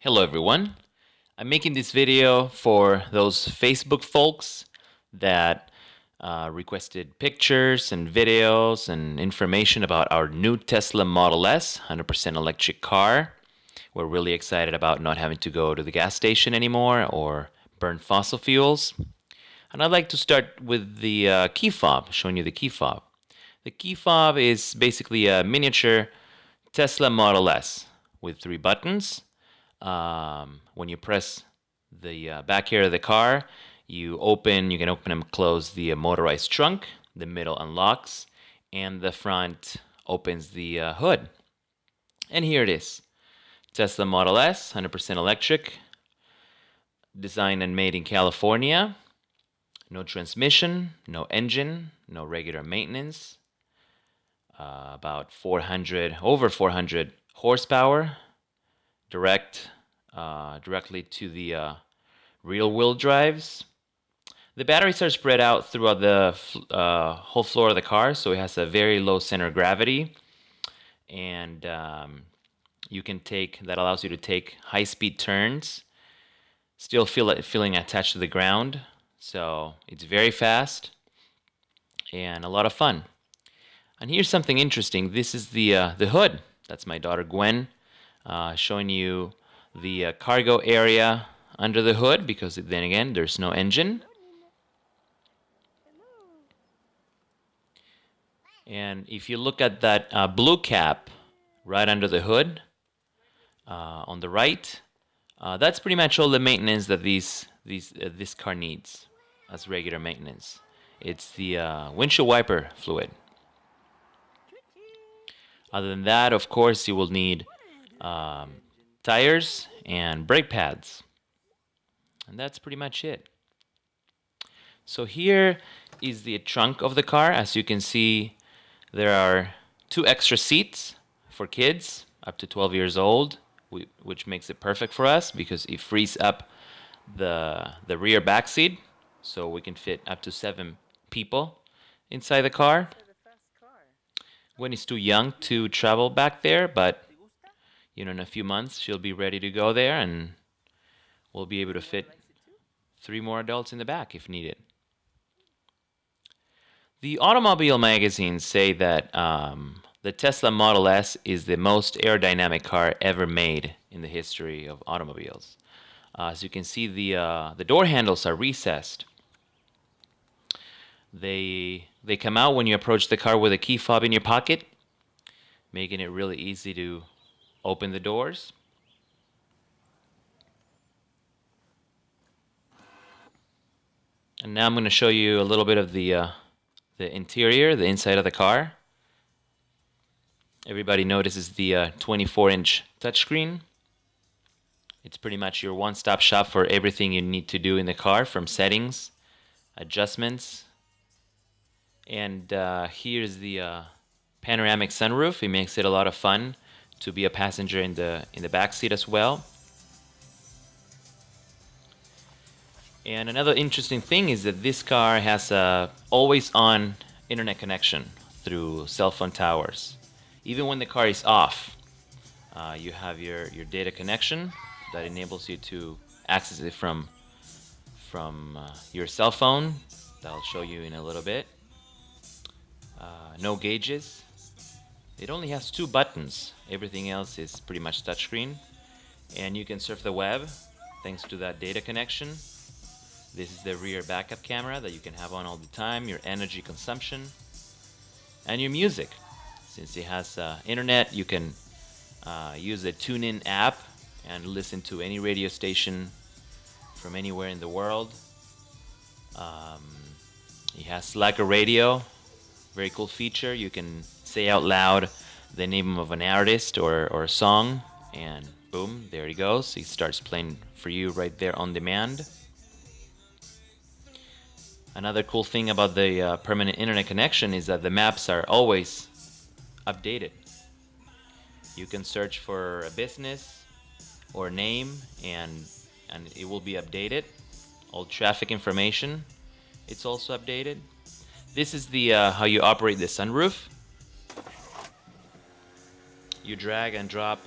Hello everyone. I'm making this video for those Facebook folks that uh, requested pictures and videos and information about our new Tesla Model S 100% electric car. We're really excited about not having to go to the gas station anymore or burn fossil fuels. And I'd like to start with the uh, key fob, showing you the key fob. The key fob is basically a miniature Tesla Model S with three buttons. Um, when you press the uh, back here of the car, you open, you can open and close the uh, motorized trunk, the middle unlocks, and the front opens the uh, hood. And here it is. Tesla Model S, 100% electric, designed and made in California. No transmission, no engine, no regular maintenance. Uh, about 400, over 400 horsepower, direct, uh, directly to the uh, real wheel drives. The batteries are spread out throughout the uh, whole floor of the car, so it has a very low center of gravity. And um, you can take, that allows you to take high speed turns, still feel it feeling attached to the ground. So it's very fast and a lot of fun. And here's something interesting. This is the, uh, the hood. That's my daughter Gwen uh, showing you the uh, cargo area under the hood because then again there's no engine. And if you look at that uh, blue cap right under the hood uh, on the right, uh, that's pretty much all the maintenance that these, these, uh, this car needs as regular maintenance. It's the windshield wiper fluid. Other than that, of course, you will need um, tires and brake pads. And that's pretty much it. So here is the trunk of the car. As you can see, there are two extra seats for kids up to 12 years old, which makes it perfect for us because it frees up the, the rear back seat so we can fit up to seven people inside the car. Gwen is too young to travel back there, but you know, in a few months she'll be ready to go there and we'll be able to fit three more adults in the back if needed. The automobile magazines say that um, the Tesla Model S is the most aerodynamic car ever made in the history of automobiles. Uh, as you can see, the, uh, the door handles are recessed. They they come out when you approach the car with a key fob in your pocket, making it really easy to open the doors. And now I'm going to show you a little bit of the uh, the interior, the inside of the car. Everybody notices the 24-inch uh, touchscreen. It's pretty much your one-stop shop for everything you need to do in the car, from settings, adjustments, and uh, here's the uh, panoramic sunroof. It makes it a lot of fun to be a passenger in the in the back seat as well. And another interesting thing is that this car has a always-on internet connection through cell phone towers. Even when the car is off, uh, you have your, your data connection that enables you to access it from, from uh, your cell phone. That I'll show you in a little bit no gauges. It only has two buttons. Everything else is pretty much touchscreen. And you can surf the web thanks to that data connection. This is the rear backup camera that you can have on all the time, your energy consumption, and your music. Since it has uh, internet, you can uh, use the TuneIn app and listen to any radio station from anywhere in the world. Um, it has a radio very cool feature. You can say out loud the name of an artist or, or a song, and boom, there he goes. He starts playing for you right there on demand. Another cool thing about the uh, permanent internet connection is that the maps are always updated. You can search for a business or name and and it will be updated. All traffic information, it's also updated. This is the uh, how you operate the sunroof. You drag and drop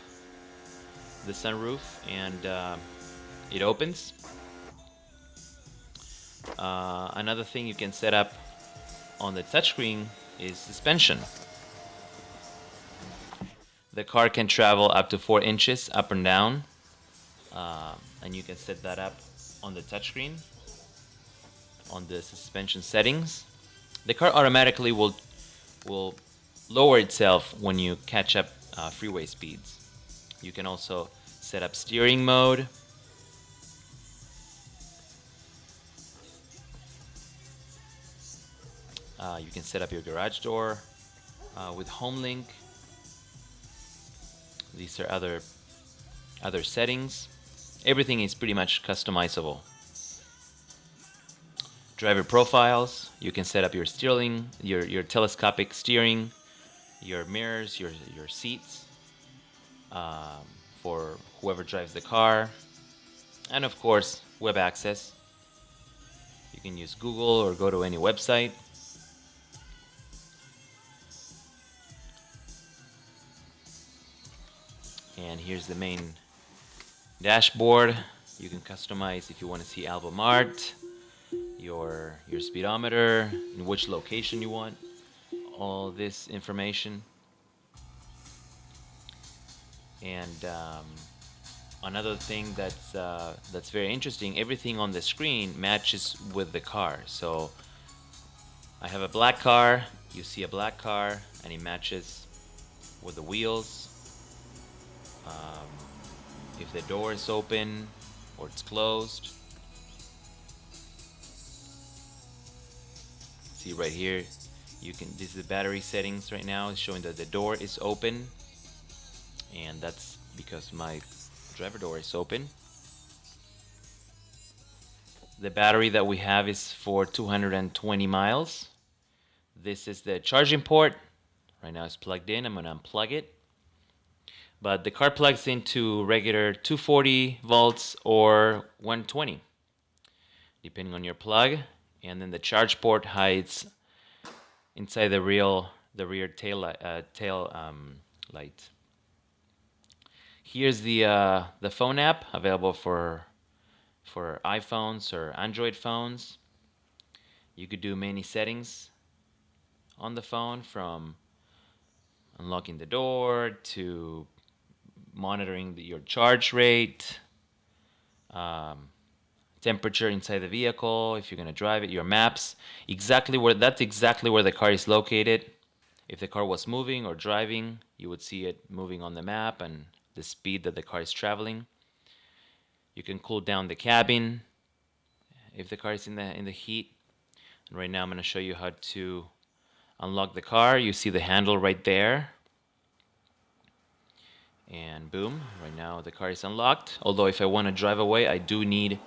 the sunroof and uh, it opens. Uh, another thing you can set up on the touchscreen is suspension. The car can travel up to 4 inches up and down uh, and you can set that up on the touchscreen on the suspension settings. The car automatically will will lower itself when you catch up uh, freeway speeds. You can also set up steering mode. Uh, you can set up your garage door uh, with HomeLink. These are other other settings. Everything is pretty much customizable. Driver profiles, you can set up your steering, your, your telescopic steering, your mirrors, your, your seats um, for whoever drives the car, and of course, web access. You can use Google or go to any website. And here's the main dashboard. You can customize if you want to see album art, your your speedometer, in which location you want all this information. And um, another thing that's uh, that's very interesting, everything on the screen matches with the car. So I have a black car, you see a black car, and it matches with the wheels. Um, if the door is open or it's closed. See right here, you can this is the battery settings right now it's showing that the door is open. And that's because my driver door is open. The battery that we have is for 220 miles. This is the charging port. Right now it's plugged in I'm gonna unplug it. But the car plugs into regular 240 volts or 120 depending on your plug. And then the charge port hides inside the real the rear tail uh, tail um, light. Here's the uh, the phone app available for for iPhones or Android phones. You could do many settings on the phone from unlocking the door to monitoring the, your charge rate, um, temperature inside the vehicle, if you're going to drive it, your maps, exactly where that's exactly where the car is located. If the car was moving or driving, you would see it moving on the map and the speed that the car is traveling. You can cool down the cabin if the car is in the in the heat. And right now I'm going to show you how to unlock the car. You see the handle right there. And boom, right now the car is unlocked. Although if I want to drive away, I do need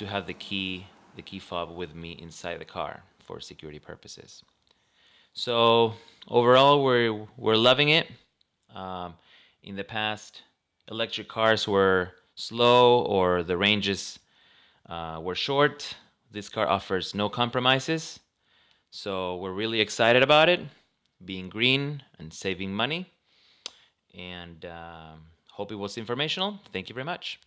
to have the key, the key fob with me inside the car for security purposes. So overall, we're, we're loving it. Um, in the past, electric cars were slow or the ranges uh, were short. This car offers no compromises. So we're really excited about it, being green and saving money. And um, hope it was informational. Thank you very much.